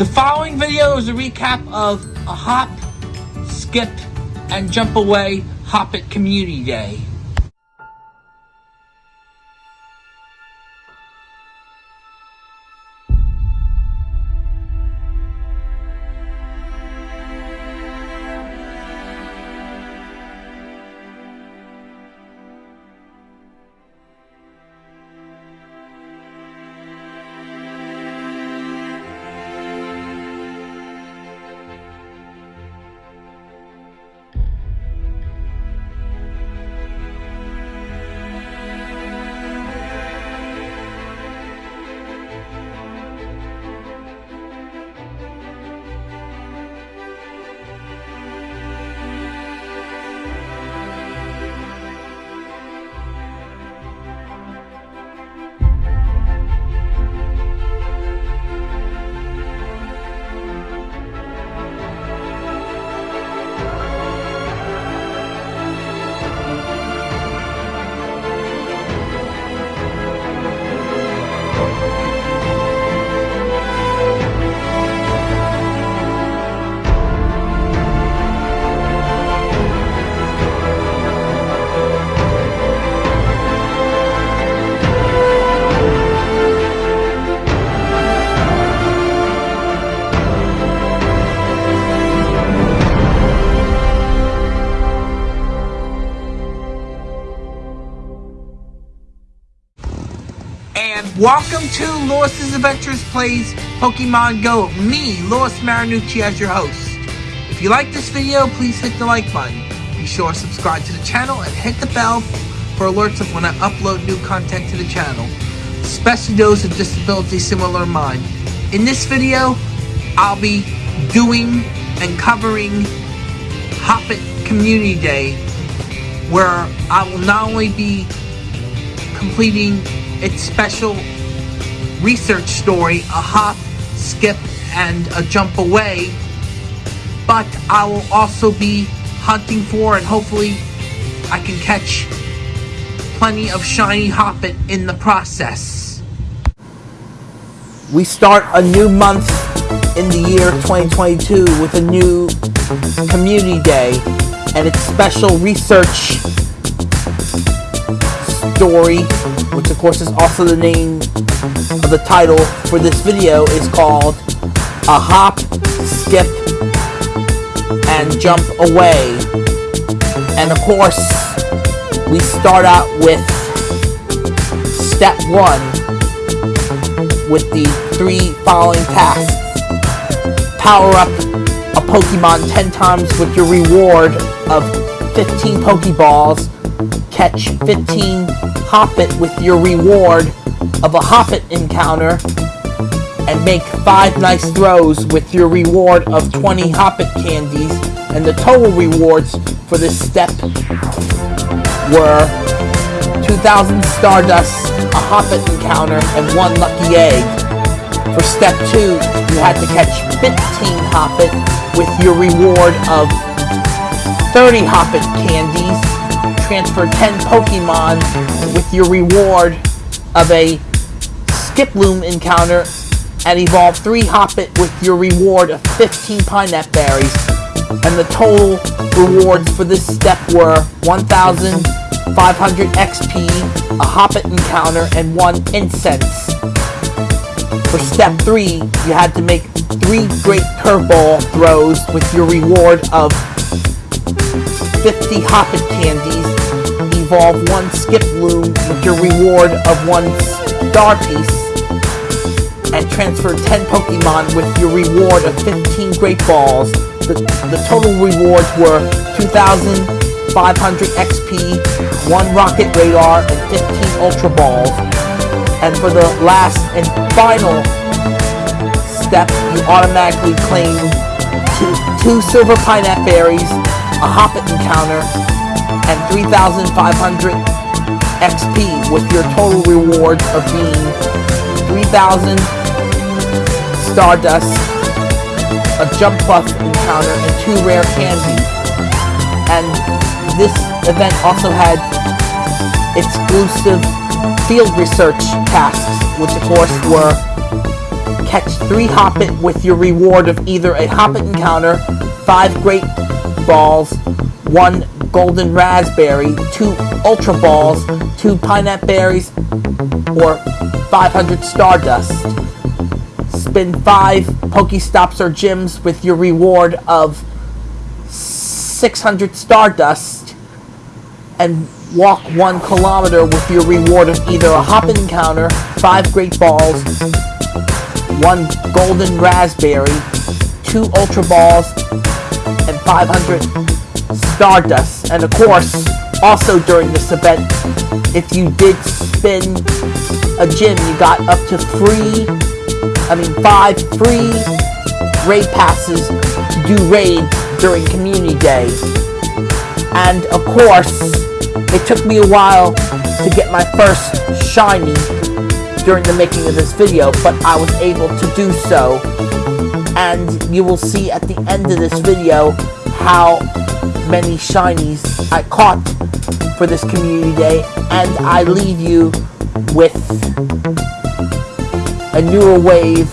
The following video is a recap of a hop, skip, and jump away Hoppip Community Day. Welcome to Lewis's Adventures Plays Pokemon Go. Me, Lewis Marinucci, as your host. If you like this video, please hit the like button. Be sure to subscribe to the channel and hit the bell for alerts of when I upload new content to the channel, especially those with disabilities similar to mine. In this video, I'll be doing and covering Hoppip Community Day, where I will not only be completing its special research story, a hop, skip, and a jump away. But I will also be hunting for and hopefully I can catch plenty of shiny Hoppip in the process. We start a new month in the year 2022 with a new community day and its special research story which of course is also the name of the title for this video, is called A Hop, Skip, and Jump Away. And of course, we start out with step one with the three following tasks. Power up a Pokemon 10 times with your reward of 15 Pokeballs. Catch 15 Hoppip with your reward of a Hoppip encounter and make 5 nice throws with your reward of 20 Hoppip candies and the total rewards for this step were 2000 Stardust, a Hoppip encounter, and 1 Lucky Egg. For step 2, you had to catch 15 Hoppip with your reward of 30 Hoppip candies transfer 10 Pokemon with your reward of a Skiploom encounter and evolve 3 Hoppip with your reward of 15 Pinap Berries. And the total rewards for this step were 1,500 XP, a Hoppip encounter, and 1 Incense. For step 3, you had to make 3 Great Curveball throws with your reward of 50 Hoppip candies evolve one skip Skiploom with your reward of one Star Piece, and transfer 10 Pokemon with your reward of 15 Great Balls. The, the total rewards were 2,500 XP, 1 Rocket Radar, and 15 Ultra Balls. And for the last and final step, you automatically claim two, two Silver Pinap Berries, a Hoppip Encounter, and 3,500 XP with your total rewards of being 3,000 Stardust, a Jumpluff encounter, and two rare candies. And this event also had exclusive field research tasks, which of course were catch three Hoppip with your reward of either a Hoppip encounter, five Great Balls, one Golden Raspberry, two Ultra Balls, two Pineapple Berries, or 500 Stardust. Spin five Pokestops or Gyms with your reward of 600 Stardust, and walk one kilometer with your reward of either a hop encounter, five Great Balls, one Golden Raspberry, two Ultra Balls, and 500 Stardust. And of course, also during this event, if you did spin a gym, you got up to three, I mean five free raid passes to do raids during Community Day. And of course, it took me a while to get my first shiny during the making of this video, but I was able to do so. And you will see at the end of this video how many shinies I caught for this community day. And I leave you with a newer wave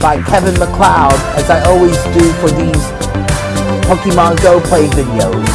by Kevin MacLeod, as I always do for these Pokemon Go play videos.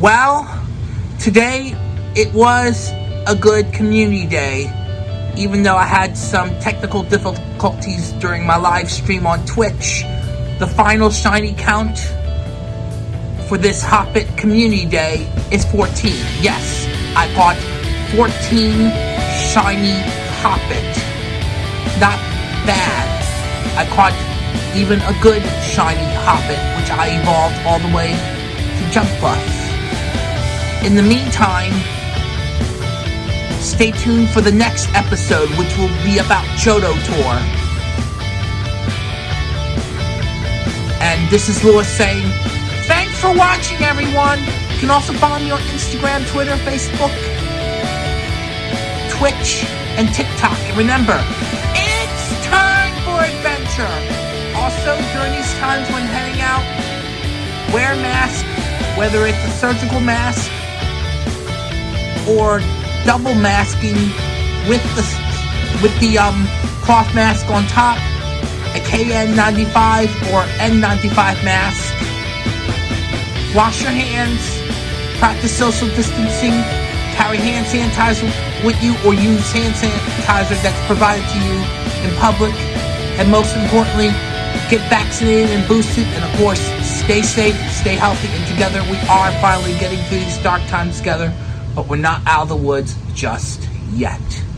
Well, today it was a good community day, even though I had some technical difficulties during my live stream on Twitch. The final shiny count for this Hoppip community day is 14. Yes, I bought 14 shiny Hoppip. Not bad. I caught even a good shiny Hoppip, which I evolved all the way to Jump Buff. In the meantime, stay tuned for the next episode, which will be about Johto Tour. And this is Lewis saying, thanks for watching, everyone. You can also follow me on Instagram, Twitter, Facebook, Twitch, and TikTok. And remember, it's time for adventure. Also, during these times when heading out, wear a mask, whether it's a surgical mask or double masking with the with the um cloth mask on top, a KN95 or N95 mask. Wash your hands, practice social distancing, carry hand sanitizer with you or use hand sanitizer that's provided to you in public, and most importantly, get vaccinated and boosted, and of course, stay safe, stay healthy, and together we are finally getting through these dark times together but we're not out of the woods just yet.